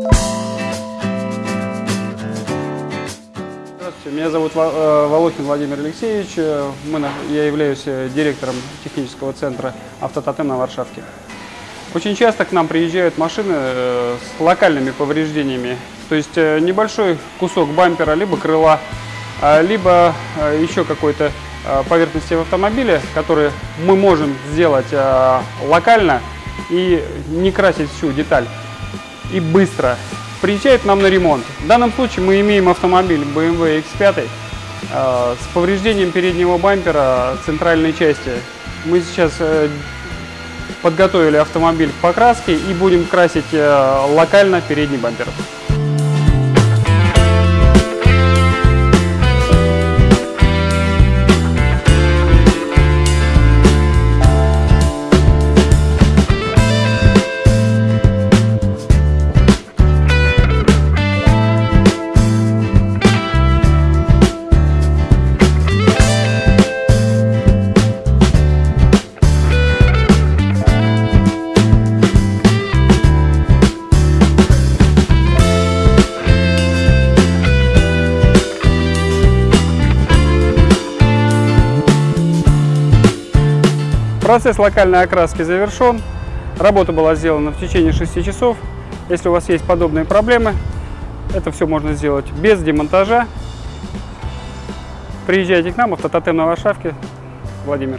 Здравствуйте, меня зовут э, Волохин Владимир Алексеевич. Э, Мы, я являюсь э, директором технического центра «Автототем» на Варшавке. Очень часто к нам приезжают машины с локальными повреждениями, то есть небольшой кусок бампера, либо крыла, либо еще какой-то поверхности в автомобиле, который мы можем сделать локально и не красить всю деталь и быстро. Приезжает нам на ремонт. В данном случае мы имеем автомобиль BMW X5 э, с повреждением переднего бампера центральной части. Мы сейчас э, подготовили автомобиль к покраске и будем красить э, локально передний бампер. Процесс локальной окраски завершен. Работа была сделана в течение 6 часов. Если у вас есть подобные проблемы, это все можно сделать без демонтажа. Приезжайте к нам, автототем на Варшавке. Владимир.